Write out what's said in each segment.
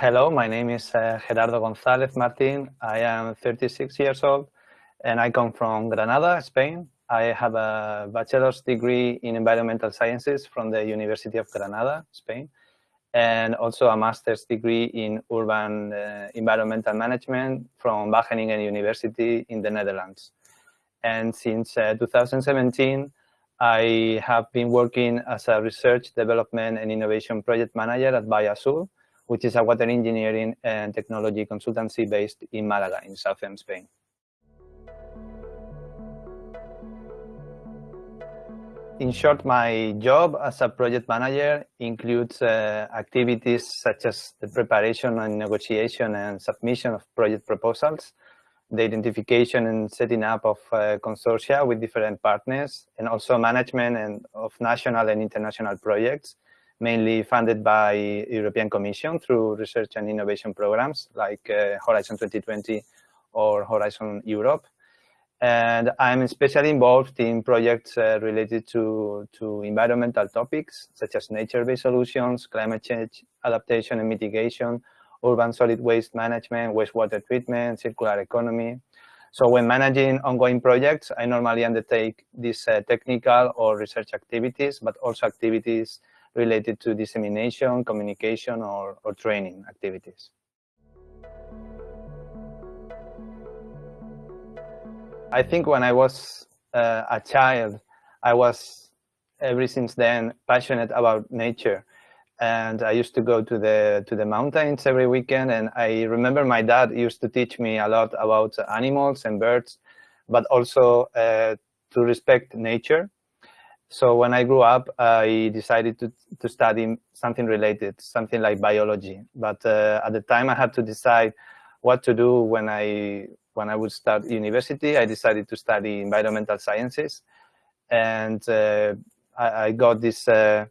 Hello, my name is uh, Gerardo González Martín. I am 36 years old and I come from Granada, Spain. I have a bachelor's degree in environmental sciences from the University of Granada, Spain, and also a master's degree in urban uh, environmental management from Wageningen University in the Netherlands. And since uh, 2017, I have been working as a research, development, and innovation project manager at Bioazul, which is a water engineering and technology consultancy based in Malaga in southern Spain. In short, my job as a project manager includes uh, activities such as the preparation and negotiation and submission of project proposals, the identification and setting up of uh, consortia with different partners, and also management and of national and international projects, mainly funded by European Commission through research and innovation programs like uh, Horizon 2020 or Horizon Europe. And I'm especially involved in projects uh, related to, to environmental topics, such as nature-based solutions, climate change adaptation and mitigation, urban solid waste management, wastewater treatment, circular economy. So when managing ongoing projects, I normally undertake these uh, technical or research activities, but also activities related to dissemination, communication, or, or training activities. I think when I was uh, a child, I was ever since then passionate about nature. And I used to go to the to the mountains every weekend. And I remember my dad used to teach me a lot about animals and birds, but also uh, to respect nature. So when I grew up, I decided to, to study something related, something like biology. But uh, at the time I had to decide what to do when I, when I would start university. I decided to study environmental sciences. And uh, I, I, got this, uh,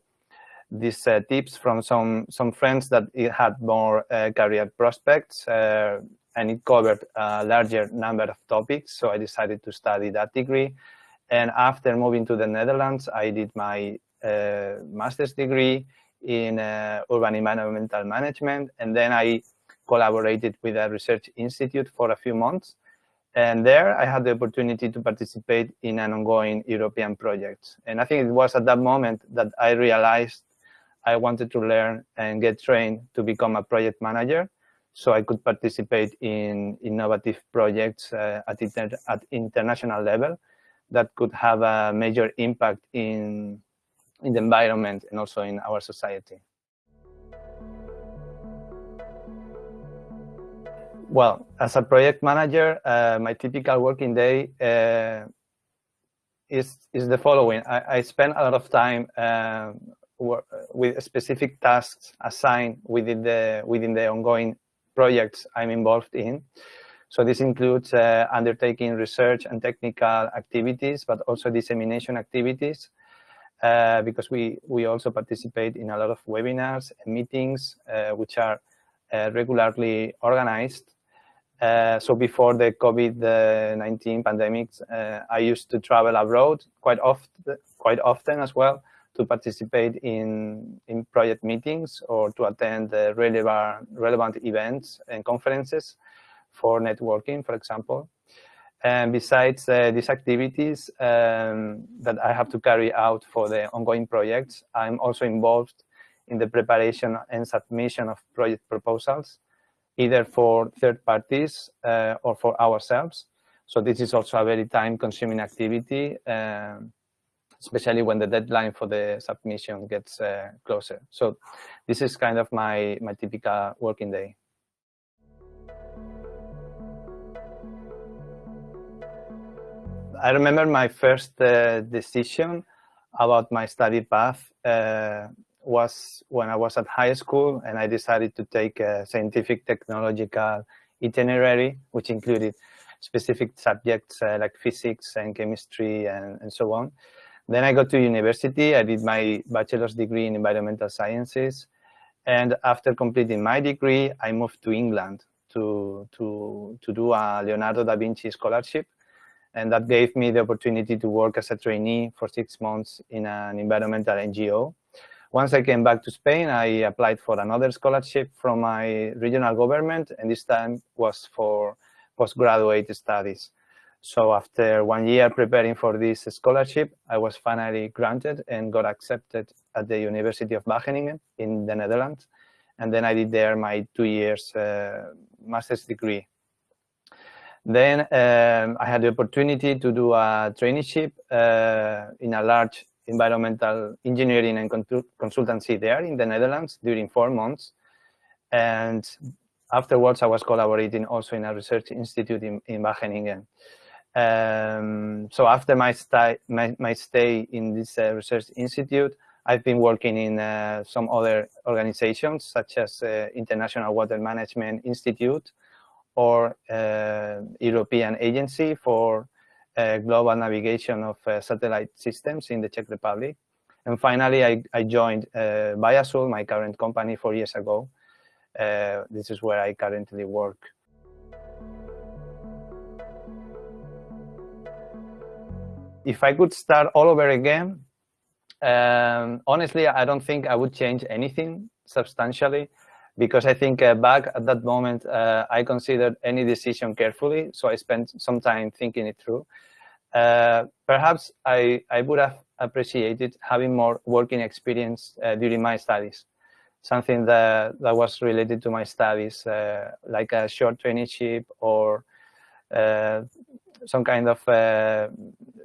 these uh, tips from some, some friends that it had more uh, career prospects uh, and it covered a larger number of topics. So I decided to study that degree and after moving to the Netherlands, I did my uh, master's degree in uh, urban environmental management. And then I collaborated with a research institute for a few months. And there I had the opportunity to participate in an ongoing European project. And I think it was at that moment that I realized I wanted to learn and get trained to become a project manager so I could participate in innovative projects uh, at, inter at international level that could have a major impact in, in the environment and also in our society. Well, as a project manager, uh, my typical working day uh, is, is the following. I, I, spend a lot of time uh, with specific tasks assigned within the, within the ongoing projects I'm involved in. So this includes uh, undertaking research and technical activities, but also dissemination activities, uh, because we, we also participate in a lot of webinars and meetings, uh, which are uh, regularly organized. Uh, so before the COVID-19 pandemic, uh, I used to travel abroad quite often, quite often as well to participate in, in project meetings or to attend relevant, relevant events and conferences for networking, for example. And besides uh, these activities um, that I have to carry out for the ongoing projects, I'm also involved in the preparation and submission of project proposals, either for third parties uh, or for ourselves. So this is also a very time-consuming activity, um, especially when the deadline for the submission gets uh, closer. So this is kind of my, my typical working day. I remember my first uh, decision about my study path uh, was when I was at high school and I decided to take a scientific technological itinerary, which included specific subjects uh, like physics and chemistry and, and so on. Then I got to university, I did my bachelor's degree in environmental sciences. And after completing my degree, I moved to England to, to, to do a Leonardo da Vinci scholarship and that gave me the opportunity to work as a trainee for six months in an environmental NGO, Once I came back to Spain, I applied for another scholarship from my regional government, and this time was for postgraduate studies. So after one year preparing for this scholarship, I was finally granted and got accepted at the University of Wageningen in the Netherlands. And then I did there my two years uh, master's degree. Then um, I had the opportunity to do a traineeship uh, in a large environmental engineering and consultancy there in the Netherlands during four months. And afterwards, I was collaborating also in a research institute in, in Wageningen. Um, so after my, my, my, stay in this uh, research institute, I've been working in uh, some other organizations such as uh, International Water Management Institute or uh, European Agency for uh, Global Navigation of uh, Satellite Systems in the Czech Republic. And finally, I, I joined Bioazul, my current company, four years ago. this is where I currently work. if I could start all over again, um, honestly, I don't think I would change anything substantially because I think uh, back at that moment, uh, I considered any decision carefully. So I spent some time thinking it through. Uh, perhaps I, I would have appreciated having more working experience uh, during my studies, something that, that was related to my studies, uh, like a short traineeship or uh, some kind of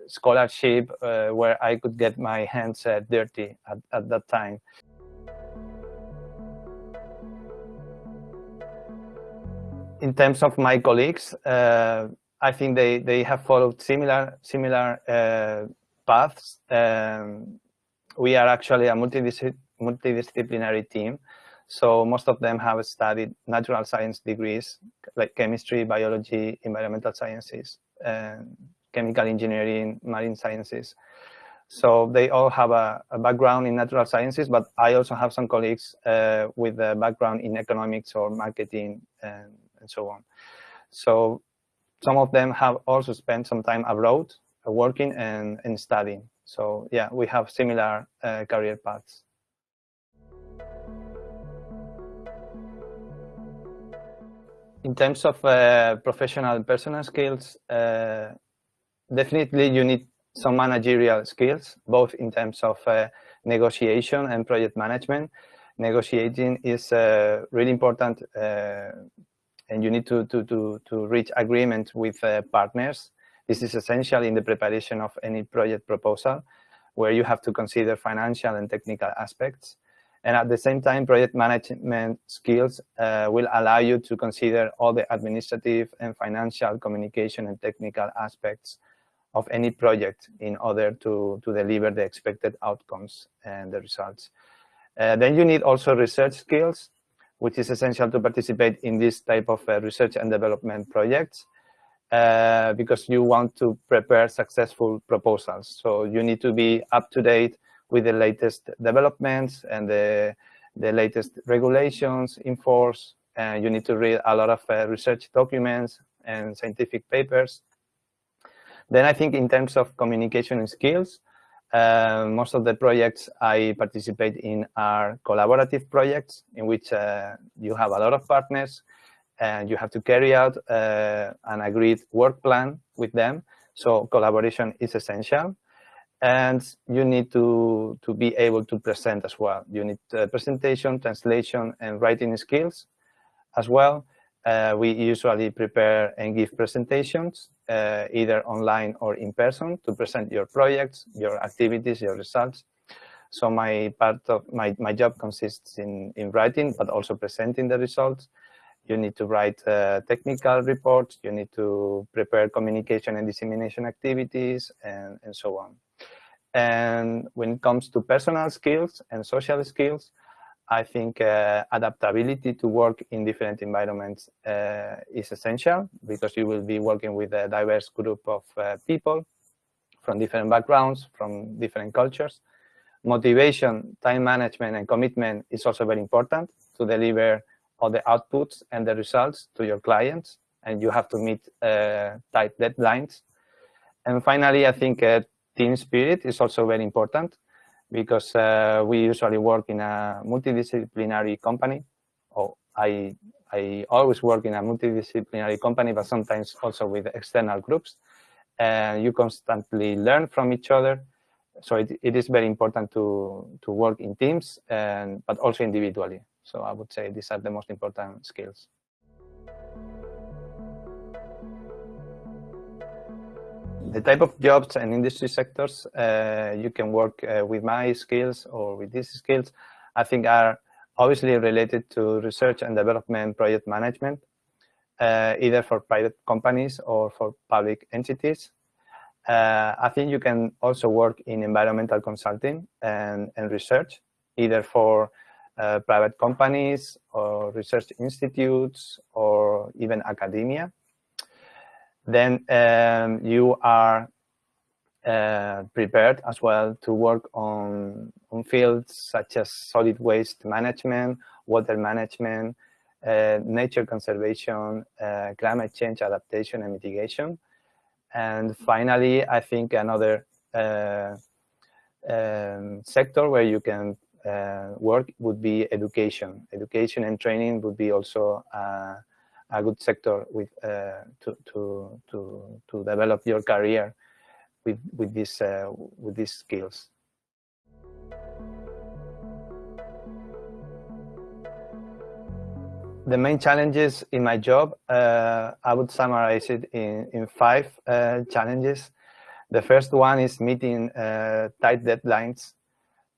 scholarship where I could get my hands dirty at, at that time. In terms of my colleagues, uh, I think they, they have followed similar, similar uh, paths. Um, we are actually a multidis multidisciplinary team. So most of them have studied natural science degrees like chemistry, biology, environmental sciences, chemical engineering, marine sciences. So they all have a, a, background in natural sciences, but I also have some colleagues uh, with a background in economics or marketing and, and, so on. So some of them have also spent some time abroad uh, working and, and studying. So yeah, we have similar uh, career paths. in terms of uh, professional and personal skills, uh, definitely you need some managerial skills, both in terms of uh, negotiation and project management. Negotiating is uh, really important and you need to, to, to, to reach agreement with uh, partners. This is essential in the preparation of any project proposal where you have to consider financial and technical aspects. And at the same time, project management skills uh, will allow you to consider all the administrative and financial communication and technical aspects of any project in order to, to deliver the expected outcomes and the results. Uh, then you need also research skills, which is essential to participate in this type of uh, research and development projects uh, because you want to prepare successful proposals. So you need to be up to date with the latest developments and the, the latest regulations in force. And you need to read a lot of uh, research documents and scientific papers. Then I think in terms of communication skills, uh, most of the projects I participate in are collaborative projects in which uh, you have a lot of partners and you have to carry out uh, an agreed work plan with them. So collaboration is essential and you need to, to be able to present as well. You need uh, presentation, translation, and writing skills as well. Uh, we usually prepare and give presentations, uh, either online or in person, to present your projects, your activities, your results. So my part of my, my job consists in, in writing, but also presenting the results. You need to write uh, technical reports, you need to prepare communication and dissemination activities, and, and so on. And when it comes to personal skills and social skills, I think uh, adaptability to work in different environments uh, is essential because you will be working with a diverse group of uh, people from different backgrounds, from different cultures. Motivation, time management, and commitment is also very important to deliver all the outputs and the results to your clients. And you have to meet uh, tight deadlines. And finally, I think uh, team spirit is also very important because uh, we usually work in a multidisciplinary company. Or I, I always work in a multidisciplinary company, but sometimes also with external groups. And you constantly learn from each other. So it, it is very important to, to work in teams, and, but also individually. So I would say these are the most important skills. The type of jobs and industry sectors uh, you can work uh, with my skills or with these skills, I think are obviously related to research and development project management, uh, either for private companies or for public entities. I think you can also work in environmental consulting and, and research, either for uh, private companies or research institutes or even academia then um, you are uh, prepared as well to work on, on fields such as solid waste management, water management, uh, nature conservation, uh, climate change adaptation and mitigation. And finally, I think another uh, um, sector where you can uh, work would be education. Education and training would be also uh, a good sector with uh, to to to to develop your career with with this uh, with these skills. The main challenges in my job, uh, I would summarize it in, in five uh, challenges. The first one is meeting uh, tight deadlines,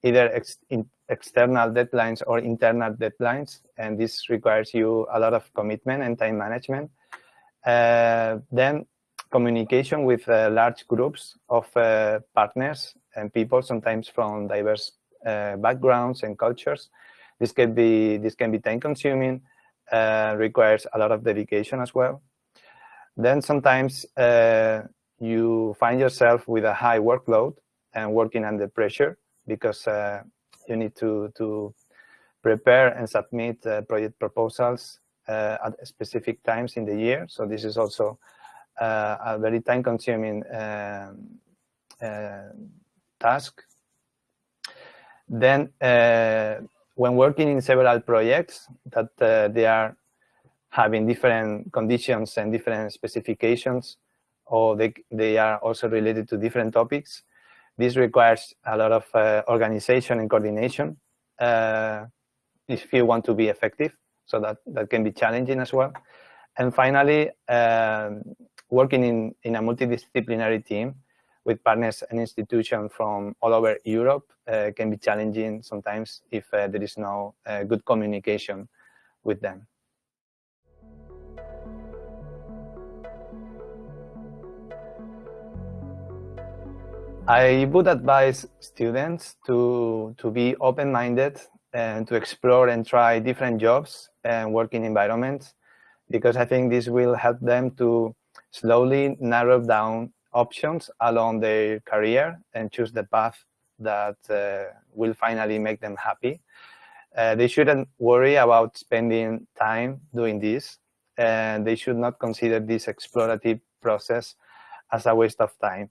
either ex in external deadlines or internal deadlines, and this requires you a lot of commitment and time management. Uh, then communication with uh, large groups of uh, partners and people, sometimes from diverse uh, backgrounds and cultures. This can be this can be time consuming, uh, requires a lot of dedication as well. Then sometimes uh, you find yourself with a high workload and working under pressure because you need to, to prepare and submit uh, project proposals uh, at specific times in the year. So this is also uh, a very time-consuming um, uh, task. Then, uh, when working in several projects that uh, they are having different conditions and different specifications, or they, they are also related to different topics, this requires a lot of uh, organization and coordination uh, if you want to be effective. So that, that can be challenging as well. And finally, um, working in, in a multidisciplinary team with partners and institutions from all over Europe uh, can be challenging sometimes if uh, there is no uh, good communication with them. I would advise students to, to be open-minded and to explore and try different jobs and working environments because I think this will help them to slowly narrow down options along their career and choose the path that uh, will finally make them happy. Uh, they shouldn't worry about spending time doing this and they should not consider this explorative process as a waste of time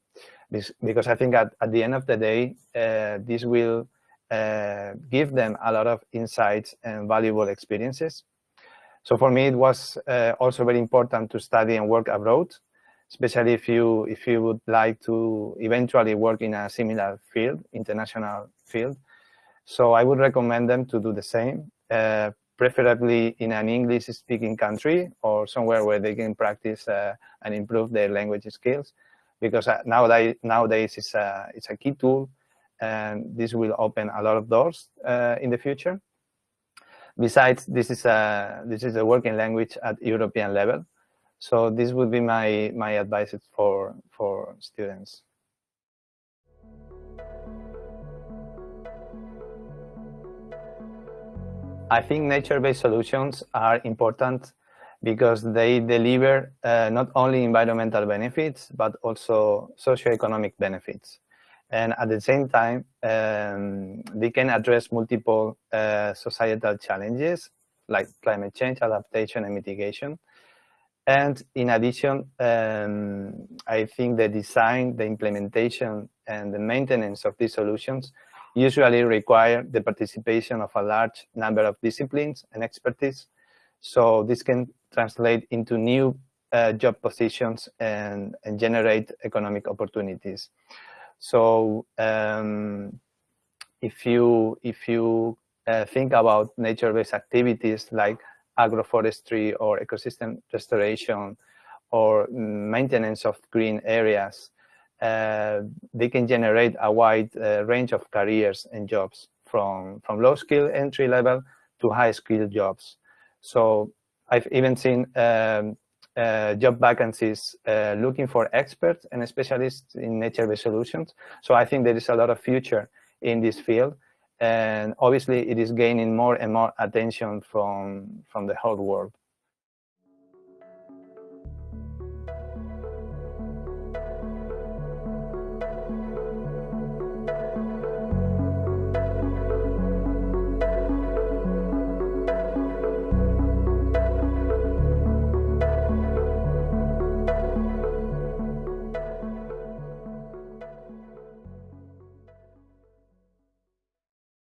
because I think at, at the end of the day, uh, this will uh, give them a lot of insights and valuable experiences. So for me, it was uh, also very important to study and work abroad, especially if you if you would like to eventually work in a similar field, international field. So I would recommend them to do the same, uh, preferably in an English-speaking country or somewhere where they can practice uh, and improve their language skills because uh, nowadays, nowadays it's, a, it's a key tool and this will open a lot of doors uh, in the future. Besides, this is a this is a working language at European level, so this would be my my advice for for students. I think nature-based solutions are important because they deliver uh, not only environmental benefits, but also socioeconomic benefits. And at the same time, um, they can address multiple uh, societal challenges like climate change, adaptation, and mitigation. And in addition, um, I think the design, the implementation, and the maintenance of these solutions usually require the participation of a large number of disciplines and expertise. So this can translate into new uh, job positions and, and, generate economic opportunities. So um, if you if you uh, think about nature-based activities like agroforestry or ecosystem restoration or maintenance of green areas, they can generate a wide uh, range of careers and jobs from, from low skill entry level to high skill jobs. So I've even seen um, uh, job vacancies uh, looking for experts and specialists in nature-based solutions. So I think there is a lot of future in this field. And obviously it is gaining more and more attention from, from the whole world.